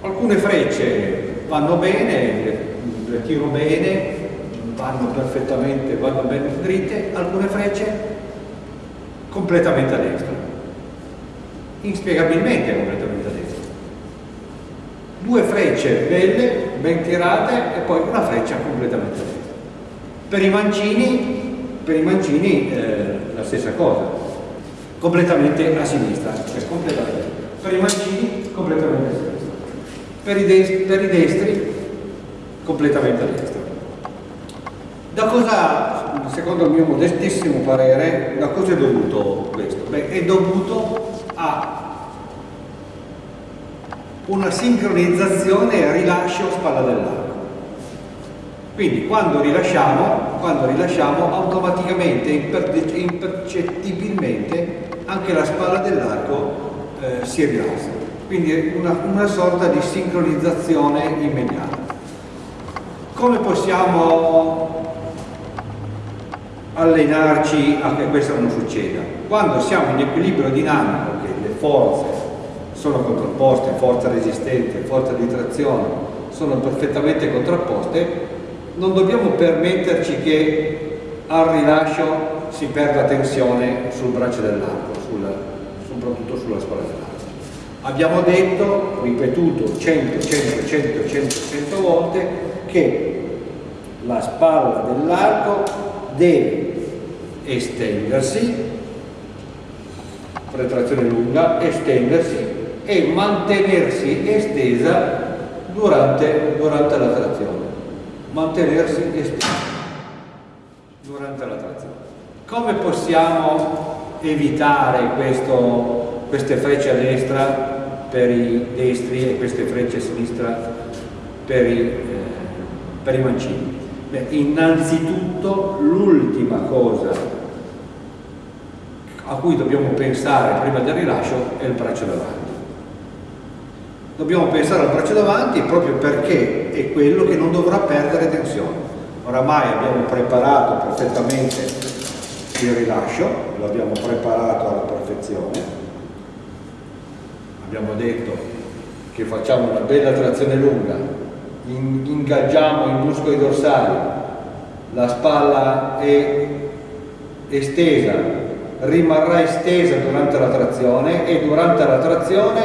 alcune frecce vanno bene, le, tiro bene, vanno perfettamente, vanno bene dritte, alcune frecce completamente a destra, inspiegabilmente completamente a destra. Due frecce belle, ben tirate e poi una freccia completamente a destra. Per i mancini, per i mancini eh, la stessa cosa, completamente a sinistra, cioè completamente. Per i mancini completamente a sinistra. Per i, destri, per i destri completamente a destra. Da cosa, secondo il mio modestissimo parere, da cosa è dovuto questo? Beh, è dovuto a una sincronizzazione rilascio spalla dell'arco. Quindi quando rilasciamo, quando rilasciamo automaticamente, impercettibilmente, anche la spalla dell'arco eh, si rilassa. Quindi una, una sorta di sincronizzazione immediata. Come possiamo allenarci a che questo non succeda. Quando siamo in equilibrio dinamico, che le forze sono contrapposte, forza resistente, forza di trazione, sono perfettamente contrapposte, non dobbiamo permetterci che al rilascio si perda tensione sul braccio dell'arco, soprattutto sulla spalla dell'arco. Abbiamo detto, ripetuto 100, 100, 100, 100, 100 volte che la spalla dell'arco deve estendersi, retrazione lunga, estendersi e mantenersi estesa durante, durante la trazione. Mantenersi estesa durante la trazione. Come possiamo evitare questo, queste frecce a destra per i destri e queste frecce a sinistra per i, eh, per i mancini? Beh, innanzitutto l'ultima cosa a cui dobbiamo pensare prima del rilascio è il braccio davanti. Dobbiamo pensare al braccio davanti proprio perché è quello che non dovrà perdere tensione. Oramai abbiamo preparato perfettamente il rilascio, lo abbiamo preparato alla perfezione. Abbiamo detto che facciamo una bella trazione lunga ingaggiamo i muscoli dorsali, la spalla è estesa, rimarrà estesa durante la trazione e durante la trazione,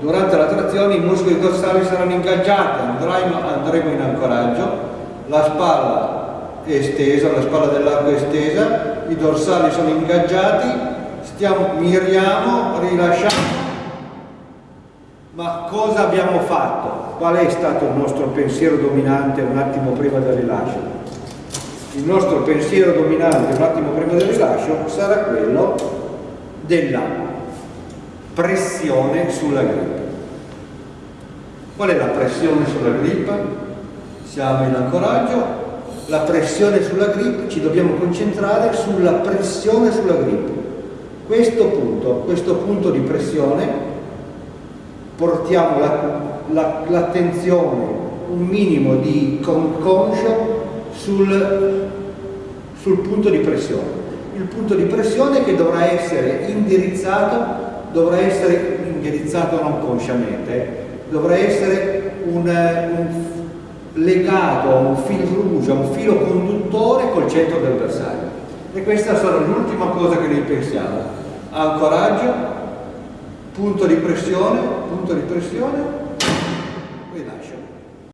durante la trazione i muscoli dorsali saranno ingaggiati, andremo in ancoraggio, la spalla è estesa, la spalla dell'arco è estesa, i dorsali sono ingaggiati, stiamo, miriamo, rilasciamo ma cosa abbiamo fatto? Qual è stato il nostro pensiero dominante un attimo prima del rilascio? Il nostro pensiero dominante un attimo prima del rilascio sarà quello della pressione sulla grip. Qual è la pressione sulla grip? Siamo in ancoraggio, la pressione sulla grip, ci dobbiamo concentrare sulla pressione sulla grip. Questo punto, questo punto di pressione portiamo l'attenzione, la, la, un minimo di conscio sul, sul punto di pressione. Il punto di pressione che dovrà essere indirizzato, dovrà essere indirizzato non consciamente, dovrà essere un, un legato a un fil rouge, a un filo conduttore col centro del bersaglio. E questa sarà l'ultima cosa che noi pensiamo. Ancoraggio, punto di pressione, punto di pressione, rilascio.